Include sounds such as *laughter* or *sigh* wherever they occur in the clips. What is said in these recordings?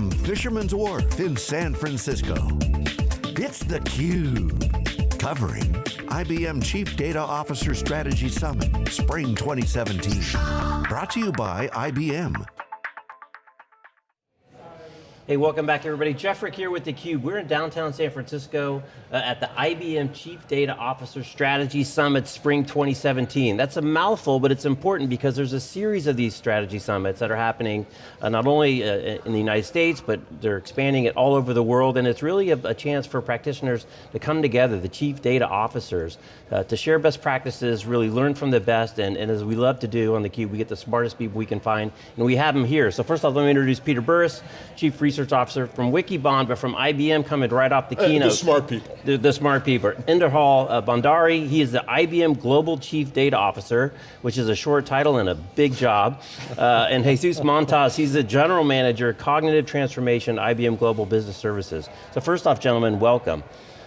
From Fisherman's Wharf in San Francisco, it's theCUBE. Covering IBM Chief Data Officer Strategy Summit, Spring 2017. Brought to you by IBM. Hey, welcome back everybody. Jeff Frick here with theCUBE. We're in downtown San Francisco uh, at the IBM Chief Data Officer Strategy Summit Spring 2017. That's a mouthful, but it's important because there's a series of these strategy summits that are happening uh, not only uh, in the United States, but they're expanding it all over the world, and it's really a, a chance for practitioners to come together, the Chief Data Officers, uh, to share best practices, really learn from the best, and, and as we love to do on theCUBE, we get the smartest people we can find, and we have them here. So first off, let me introduce Peter Burris, Chief Research Research Officer from Wikibon, but from IBM coming right off the uh, keynote. The smart people. The, the smart people. Inderpal uh, Bhandari, he is the IBM Global Chief Data Officer, which is a short title and a big job. Uh, and Jesus Mantas, he's the General Manager, Cognitive Transformation, IBM Global Business Services. So first off, gentlemen, welcome.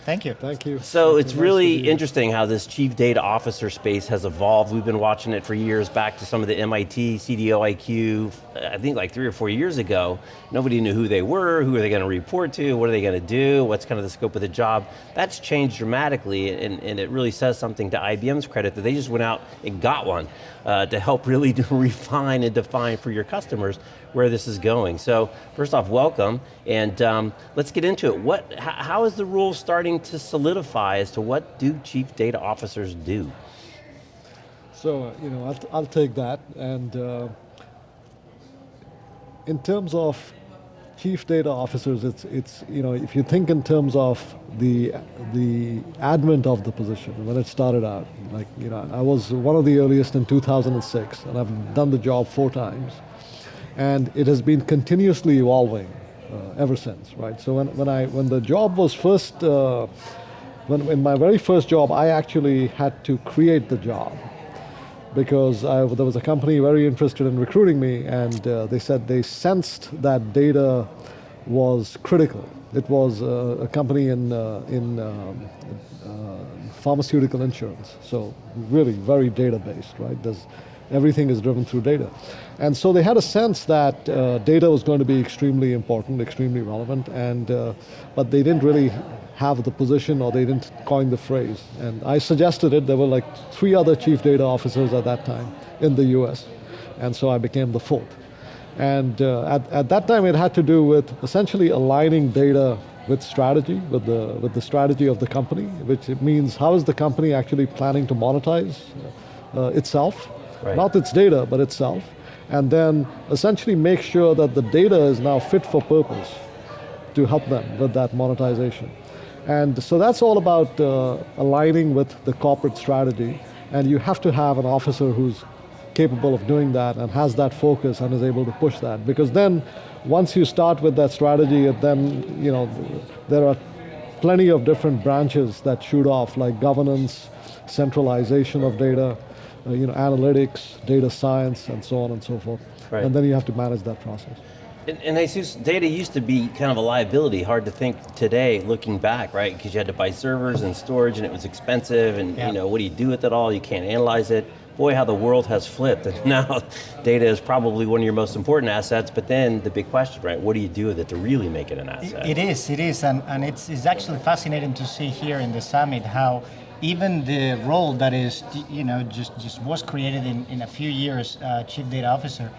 Thank you. Thank you. So it's nice really interesting how this chief data officer space has evolved. We've been watching it for years, back to some of the MIT, CDO IQ, I think like three or four years ago. Nobody knew who they were, who are they going to report to, what are they going to do, what's kind of the scope of the job. That's changed dramatically, and, and it really says something to IBM's credit that they just went out and got one uh, to help really *laughs* refine and define for your customers where this is going. So first off, welcome, and um, let's get into it. What, how is the rule starting to solidify as to what do chief data officers do? So, uh, you know, I'll, I'll take that, and uh, in terms of chief data officers, it's, it's, you know, if you think in terms of the, the advent of the position, when it started out, like, you know, I was one of the earliest in 2006, and I've done the job four times and it has been continuously evolving uh, ever since, right? So when, when, I, when the job was first, uh, when, in my very first job, I actually had to create the job because I, there was a company very interested in recruiting me and uh, they said they sensed that data was critical. It was uh, a company in, uh, in um, uh, pharmaceutical insurance, so really very data-based, right? There's, everything is driven through data. And so they had a sense that uh, data was going to be extremely important, extremely relevant, and, uh, but they didn't really have the position or they didn't coin the phrase. And I suggested it, there were like three other chief data officers at that time in the US. And so I became the fourth. And uh, at, at that time it had to do with essentially aligning data with strategy, with the, with the strategy of the company, which means how is the company actually planning to monetize uh, itself, right. not its data, but itself and then essentially make sure that the data is now fit for purpose to help them with that monetization. And so that's all about uh, aligning with the corporate strategy, and you have to have an officer who's capable of doing that and has that focus and is able to push that. Because then, once you start with that strategy, then, you know, there are plenty of different branches that shoot off, like governance, centralization of data, uh, you know, analytics, data science, and so on and so forth. Right. And then you have to manage that process. And, and Jesus, data used to be kind of a liability, hard to think today looking back, right? Because you had to buy servers and storage and it was expensive and yeah. you know, what do you do with it all? You can't analyze it. Boy, how the world has flipped. And *laughs* now data is probably one of your most important assets, but then the big question, right? What do you do with it to really make it an asset? It is, it is, and, and it's, it's actually fascinating to see here in the summit how even the role that is, you know, just, just was created in, in a few years, uh, Chief Data Officer,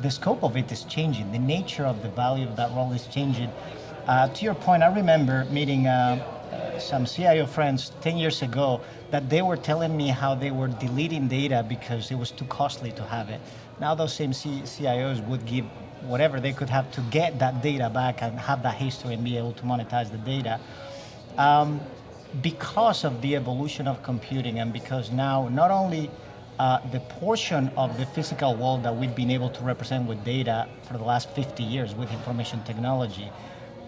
the scope of it is changing. The nature of the value of that role is changing. Uh, to your point, I remember meeting uh, some CIO friends 10 years ago that they were telling me how they were deleting data because it was too costly to have it. Now those same C CIOs would give whatever they could have to get that data back and have that history and be able to monetize the data. Um, because of the evolution of computing and because now not only uh, the portion of the physical world that we've been able to represent with data for the last 50 years with information technology,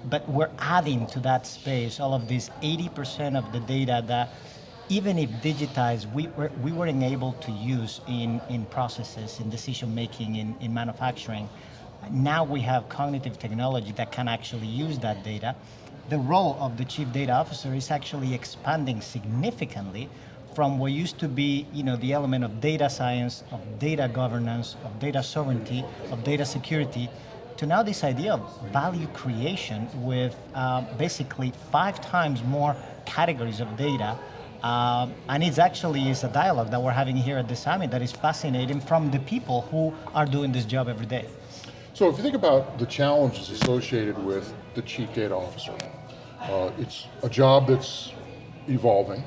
but we're adding to that space all of this 80% of the data that even if digitized, we, were, we weren't able to use in, in processes, in decision making, in, in manufacturing. Now we have cognitive technology that can actually use that data the role of the chief data officer is actually expanding significantly from what used to be you know, the element of data science, of data governance, of data sovereignty, of data security, to now this idea of value creation with uh, basically five times more categories of data. Uh, and it's actually is a dialogue that we're having here at the summit that is fascinating from the people who are doing this job every day. So if you think about the challenges associated with the chief data officer, uh, it's a job that's evolving,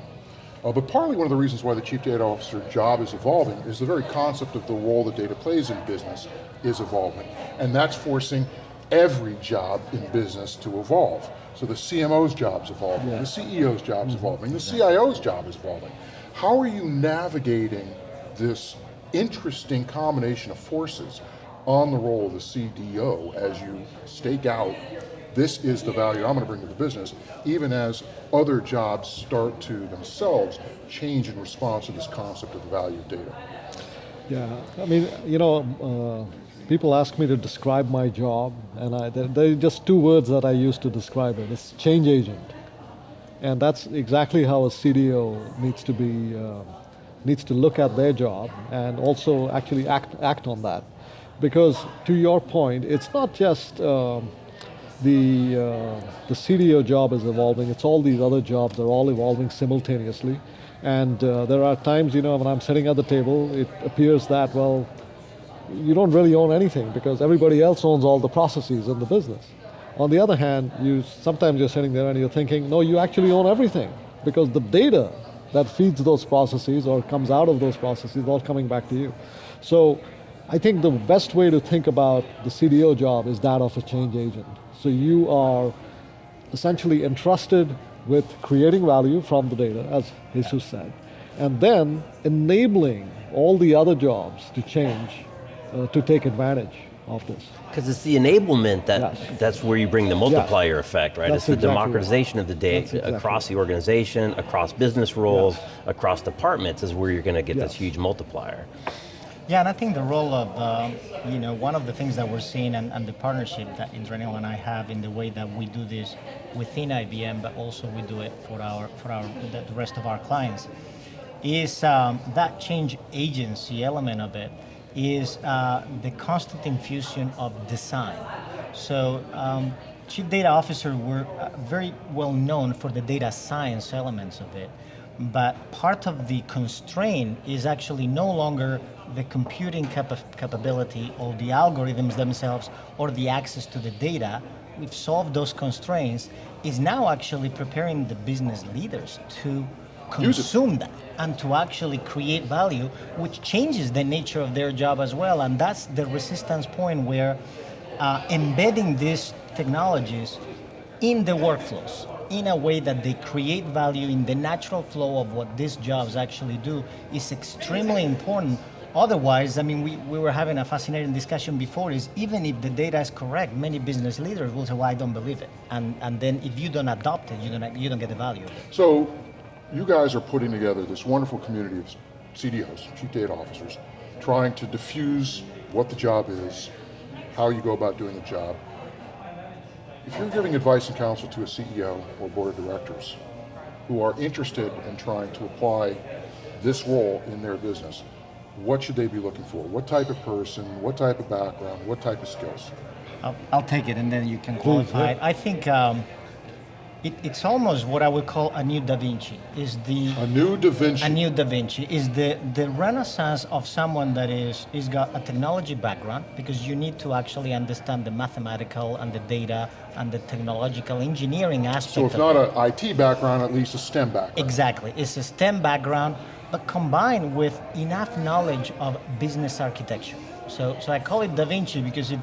uh, but partly one of the reasons why the chief data officer job is evolving is the very concept of the role that data plays in business is evolving. And that's forcing every job in business to evolve. So the CMO's job's evolving, yeah. the CEO's job's mm-hmm. evolving, the CIO's job is evolving. How are you navigating this interesting combination of forces on the role of the CDO as you stake out this is the value I'm going to bring to the business, even as other jobs start to themselves change in response to this concept of the value of data. Yeah, I mean, you know, uh, people ask me to describe my job, and I, there, are just two words that I use to describe it. It's change agent. And that's exactly how a CDO needs to be, uh, needs to look at their job and also actually act, act on that. Because to your point, it's not just, um, the, uh, the CDO job is evolving. It's all these other jobs are all evolving simultaneously. And uh, there are times, you know, when I'm sitting at the table, it appears that, well, you don't really own anything because everybody else owns all the processes in the business. On the other hand, you sometimes you're sitting there and you're thinking, no, you actually own everything because the data that feeds those processes or comes out of those processes is all coming back to you. So I think the best way to think about the CDO job is that of a change agent. So you are essentially entrusted with creating value from the data, as Jesus said, and then enabling all the other jobs to change, uh, to take advantage of this. Because it's the enablement that yes. that's where you bring the multiplier yes. effect, right? That's it's the exactly democratization right. of the data exactly across the organization, across business roles, yes. across departments is where you're going to get this huge multiplier. Yeah, and I think the role of, um, you know, one of the things that we're seeing and, and the partnership that Inderpal and I have in the way that we do this within IBM, but also we do it for our, for our, the rest of our clients, is um, that change agency element of it is uh, the constant infusion of design. So um, chief data officer were uh, very well known for the data science elements of it, but part of the constraint is actually no longer the computing capa capability or the algorithms themselves or the access to the data, we've solved those constraints, is now actually preparing the business leaders to consume that and to actually create value, which changes the nature of their job as well. And that's the resistance point where uh, embedding these technologies in the workflows in a way that they create value in the natural flow of what these jobs actually do is extremely important Otherwise, I mean, we, we were having a fascinating discussion before is even if the data is correct, many business leaders will say, well, I don't believe it. And, and then if you don't adopt it, you don't, you don't get the value So you guys are putting together this wonderful community of CDOs, Chief Data Officers, trying to diffuse what the job is, how you go about doing the job. If you're giving advice and counsel to a CEO or board of directors who are interested in trying to apply this role in their business, what should they be looking for? What type of person, what type of background, what type of skills? I'll, I'll take it and then you can qualify. I think um, it, it's almost what I would call a new Da Vinci. Is the a new Da Vinci? A new Da Vinci is the the renaissance of someone that is is got a technology background because you need to actually understand the mathematical and the data and the technological engineering aspect. So if not an IT background, at least a STEM background. Exactly, it's a STEM background but combined with enough knowledge of business architecture. So, so I call it Da Vinci because if,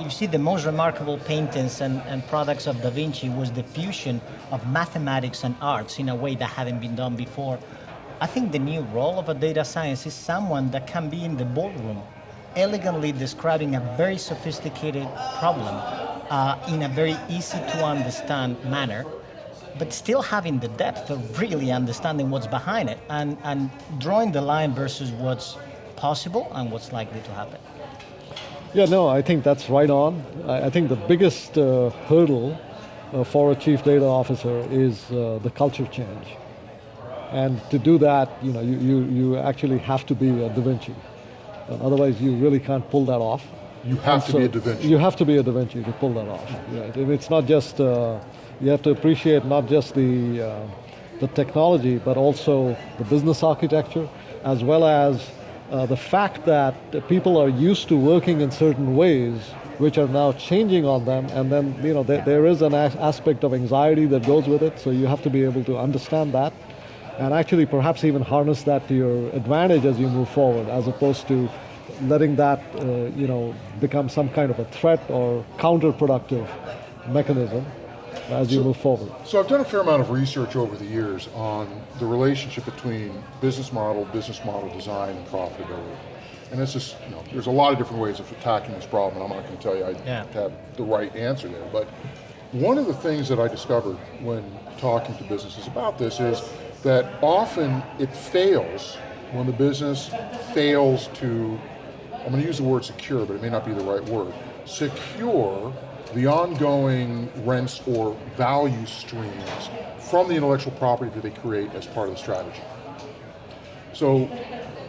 you see the most remarkable paintings and, and products of Da Vinci was the fusion of mathematics and arts in a way that hadn't been done before. I think the new role of a data science is someone that can be in the boardroom elegantly describing a very sophisticated problem uh, in a very easy to understand manner but still having the depth of really understanding what's behind it and, and drawing the line versus what's possible and what's likely to happen. Yeah, no, I think that's right on. I, I think the biggest uh, hurdle uh, for a chief data officer is uh, the culture change. And to do that, you know, you, you, you actually have to be a Da Vinci. Uh, otherwise, you really can't pull that off. You have to So be a Da Vinci. You have to be a Da Vinci to pull that off. Right? And It's not just, uh, you have to appreciate not just the, uh, the technology, but also the business architecture, as well as uh, the fact that people are used to working in certain ways, which are now changing on them, and then you know there, there is an as- aspect of anxiety that goes with it. So you have to be able to understand that, and actually perhaps even harness that to your advantage as you move forward, as opposed to letting that uh, you know become some kind of a threat or counterproductive mechanism as you move forward. So I've done a fair amount of research over the years on the relationship between business model, business model design, and profitability. And it's just, you know, there's a lot of different ways of attacking this problem, and I'm not going to tell you I Yeah. have the right answer there. But one of the things that I discovered when talking to businesses about this is that often it fails when the business fails to, I'm going to use the word secure, but it may not be the right word, secure the ongoing rents or value streams from the intellectual property that they create as part of the strategy. So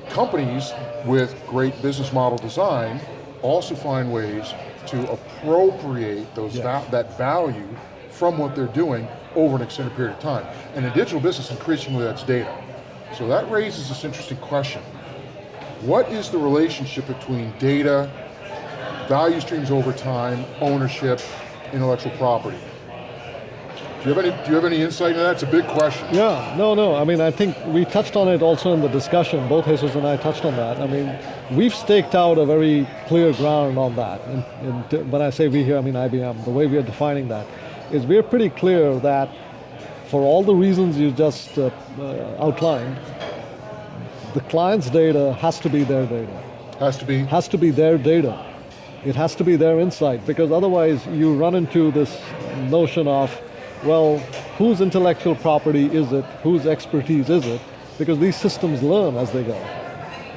companies with great business model design also find ways to appropriate those va- that value from what they're doing over an extended period of time. And in digital business, increasingly that's data. So that raises this interesting question. What is the relationship between data, value streams over time, ownership, intellectual property? Do you have any, do you have any insight into that? It's a big question. Yeah, no, no. I mean, I think we touched on it also in the discussion. Both Jesus and I touched on that. I mean, we've staked out a very clear ground on that. And, and when I say we here, I mean IBM. The way we are defining that is we're pretty clear that for all the reasons you just uh, uh, outlined, the client's data has to be their data Has to be has to be their data. It has to be their insight because otherwise you run into this notion of, well, whose intellectual property is it? Whose expertise is it? Because these systems learn as they go.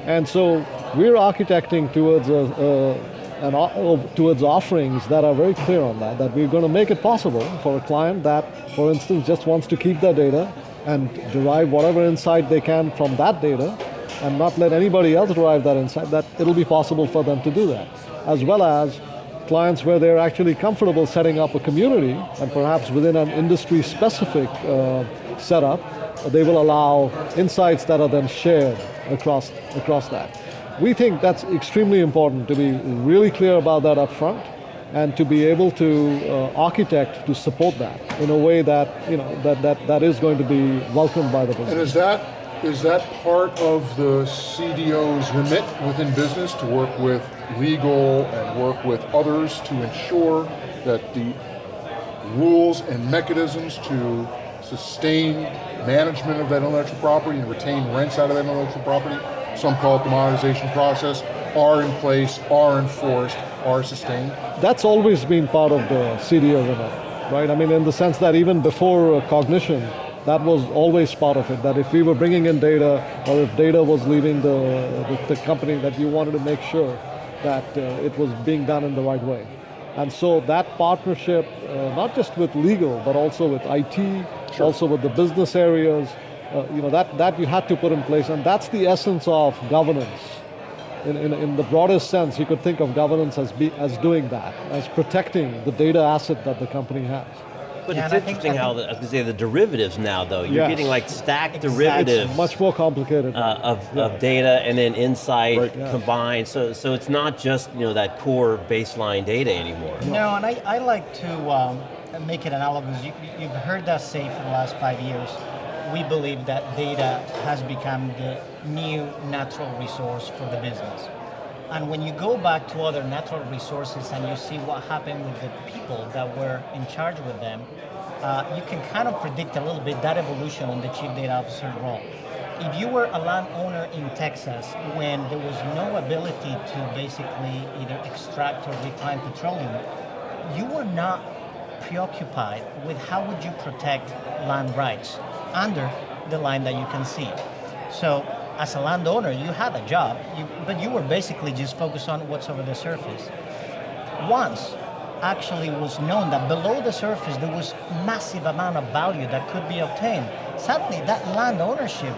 And so we're architecting towards a, a, towards offerings that are very clear on that, that we're going to make it possible for a client that, for instance, just wants to keep their data and derive whatever insight they can from that data and not let anybody else derive that insight, that it'll be possible for them to do that. As well as clients where they're actually comfortable setting up a community and perhaps within an industry specific uh, setup, they will allow insights that are then shared across, across that. We think that's extremely important to be really clear about that up front and to be able to uh, architect to support that in a way that, you know, that, that, that is going to be welcomed by the business. And is that is that part of the CDO's remit within business to work with legal and work with others to ensure that the rules and mechanisms to sustain management of that intellectual property and retain rents out of that intellectual property, some call it the monetization process, are in place, are enforced, are sustained? That's always been part of the CDO remit, right? I mean, in the sense that even before uh, cognition, that was always part of it. That if we were bringing in data, or if data was leaving the, the, the company, that you wanted to make sure that uh, it was being done in the right way. And so that partnership, uh, not just with legal, but also with IT, also with the business areas, uh, you know, that, that you had to put in place. And that's the essence of governance. In, in, in the broadest sense, you could think of governance as, be, as doing that, as protecting the data asset that the company has. But Yeah, it's and think- interesting how, the, I was gonna say the derivatives now though, you're Yes. getting like stacked Exactly. derivatives Much more complicated. uh, of, Yeah. of data and then insight Right. Yeah. combined. So, so it's not just you know that core baseline data anymore. No, and I, I like to um, make it analogous. You, you've heard us say for the last five years, we believe that data has become the new natural resource for the business. And when you go back to other natural resources and you see what happened with the people that were in charge with them, uh, you can kind of predict a little bit that evolution on the chief data officer role. If you were a landowner in Texas when there was no ability to basically either extract or refine petroleum, you were not preoccupied with how would you protect land rights under the line that you can see. So as a landowner, you had a job, you, but you were basically just focused on what's over the surface. Once actually was known that below the surface there was massive amount of value that could be obtained, suddenly that land ownership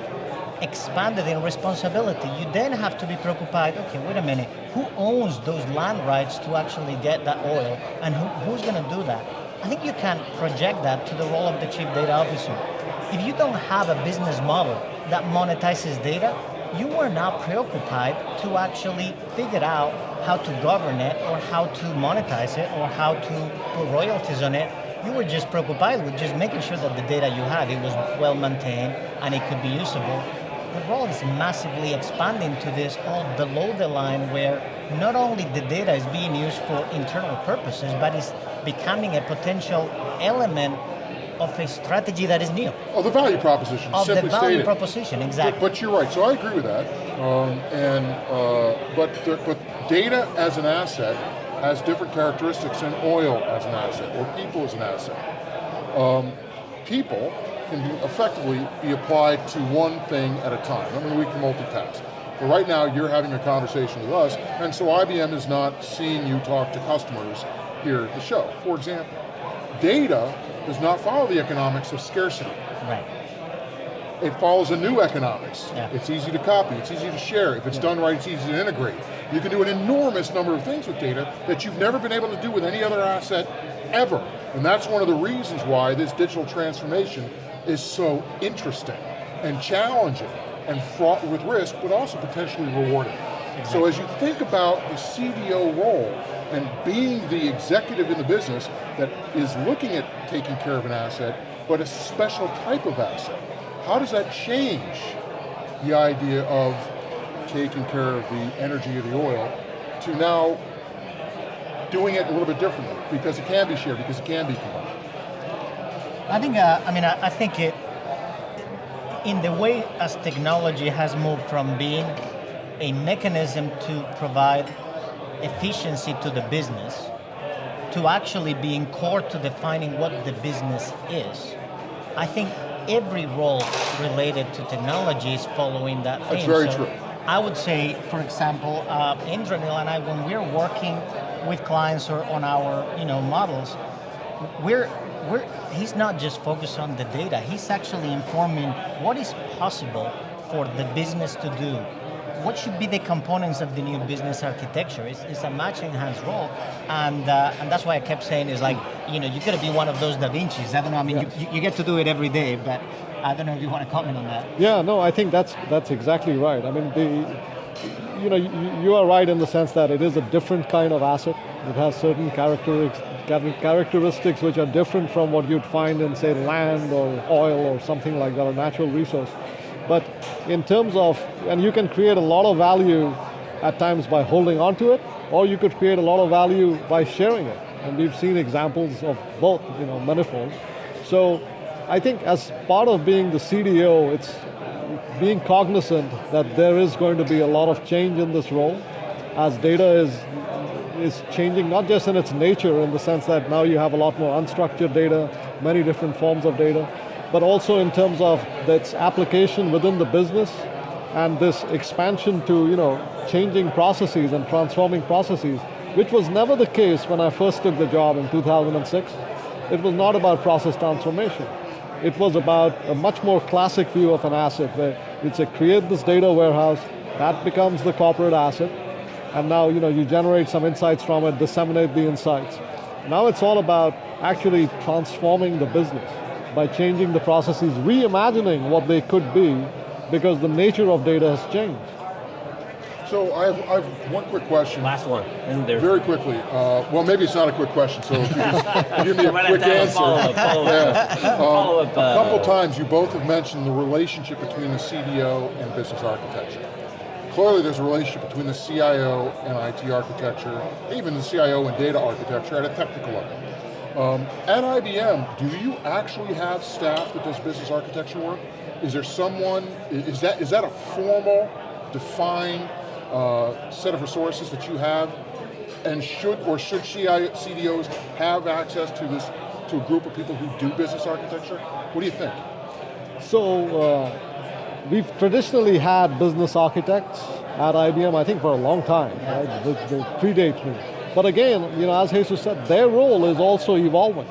expanded in responsibility, you then have to be preoccupied, okay, wait a minute, who owns those land rights to actually get that oil and who, who's going to do that? I think you can project that to the role of the chief data officer. If you don't have a business model that monetizes data, you are not preoccupied to actually figure out how to govern it or how to monetize it or how to put royalties on it you were just preoccupied with just making sure that the data you had, it was well maintained and it could be usable. The role is massively expanding to this all below the line where not only the data is being used for internal purposes, but it's becoming a potential element of a strategy that is new. Oh, the value proposition. Of the value stated. proposition, exactly. But, but you're right. So I agree with that. Um, and uh, but the, but data as an asset has different characteristics than oil as an asset or people as an asset. Um, people can be effectively be applied to one thing at a time. I mean, we can multitask. But right now, you're having a conversation with us, and so IBM is not seeing you talk to customers here at the show. For example, data does not follow the economics of scarcity. Right. It follows a new economics. Yeah. It's easy to copy, it's easy to share. If it's done right, it's easy to integrate. You can do an enormous number of things with data that you've never been able to do with any other asset ever. And that's one of the reasons why this digital transformation is so interesting and challenging and fraught with risk, but also potentially rewarding. So as you think about the CDO role and being the executive in the business that is looking at taking care of an asset, but a special type of asset, how does that change the idea of taking care of the energy of the oil to now doing it a little bit differently because it can be shared, because it can be combined? I think, uh, I mean, I, I think it, in the way as technology has moved from being a mechanism to provide efficiency to the business to actually being core to defining what the business is. I think every role related to technology is following that theme. That's very So true. I would say, for example, uh, Inderpal and I, when we're working with clients or on our you know models, we're we're he's not just focused on the data. He's actually informing what is possible for the business to do. What should be the components of the new business architecture? It's, it's a matching enhanced role, and uh, and that's why I kept saying is like you know you got to be one of those Da Vinci's. I don't know. I mean, Yes. you, you get to do it every day, but I don't know if you want to comment on that. Yeah, no, I think that's that's exactly right. I mean, the, you know, you, you are right in the sense that it is a different kind of asset. It has certain characteristics, characteristics which are different from what you'd find in, say, land or oil or something like that, a natural resource. But in terms of, and you can create a lot of value at times by holding on to it, or you could create a lot of value by sharing it. And we've seen examples of both, you know, manifold. So I think as part of being the CDO, it's being cognizant that there is going to be a lot of change in this role as data is is changing not just in its nature in the sense that now you have a lot more unstructured data, many different forms of data, but also in terms of its application within the business and this expansion to you know changing processes and transforming processes, which was never the case when I first took the job in 2006. It was not about process transformation. It was about a much more classic view of an asset where it's a create this data warehouse, that becomes the corporate asset, and now you know you generate some insights from it, disseminate the insights. Now it's all about actually transforming the business by changing the processes, reimagining what they could be, because the nature of data has changed. So I have, I have one quick question. Last one. And there's Very quickly. Uh, well, maybe it's not a quick question, so if you just *laughs* give me a might quick to have a answer. follow-up, follow-up. Yeah. Um, *laughs* Follow-up, a couple uh, times you both have mentioned the relationship between the CDO and business architecture. Clearly there's a relationship between the CIO and IT architecture, even the CIO and data architecture at a technical level. Um, at IBM, do you actually have staff that does business architecture work? Is there someone, is that, is that a formal, defined uh, set of resources that you have? And should, or should CDOs have access to this, to a group of people who do business architecture? What do you think? So uh, we've traditionally had business architects at IBM, I think for a long time, right? They, they predate me. But again, you know, as Jesus said, their role is also evolving.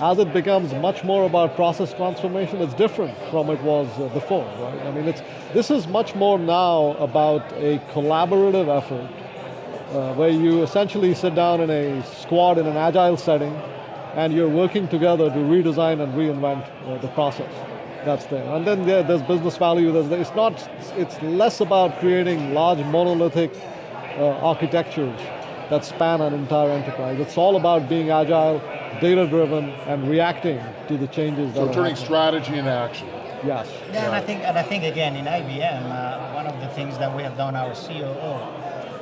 as it becomes much more about process transformation, it's different from it was uh, before, right? I mean, it's, this is much more now about a collaborative effort uh, where you essentially sit down in a squad in an agile setting and you're working together to redesign and reinvent uh, the process that's there. And then there, there's business value, there's, it's not, it's less about creating large monolithic uh, architectures that span an entire enterprise. It's all about being agile, data-driven, and reacting to the changes So that are turning happening. strategy into action. Yes. Yeah, and I think, and I think again in IBM, uh, one of the things that we have done, our COO,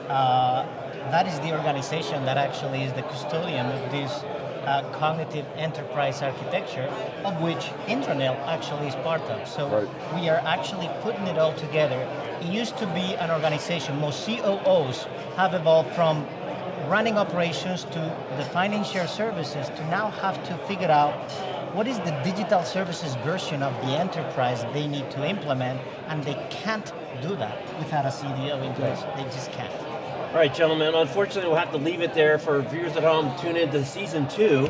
uh, that is the organization that actually is the custodian of this uh, cognitive enterprise architecture, of which Inderpal actually is part of. So Right. we are actually putting it all together. It used to be an organization. Most COOs have evolved from running operations to defining shared services to now have to figure out what is the digital services version of the enterprise they need to implement, and they can't do that without a CDO in place. They just can't. All right, gentlemen, unfortunately we'll have to leave it there for viewers at home. Tune in to season two *laughs*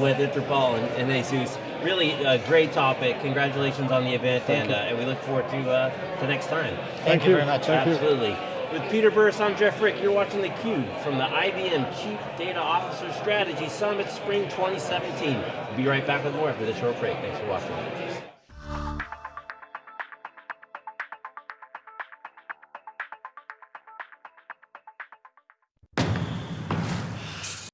with Inderpal and, and Jesus. Really a great topic. Congratulations on the event, and, uh, and we look forward to, uh, to next time. Thank, Thank you you. very much. Thank you. With Peter Burris, I'm Jeff Frick. You're watching theCUBE from the IBM Chief Data Officer Strategy Summit Spring 2017. We'll be right back with more after this short break. Thanks for watching.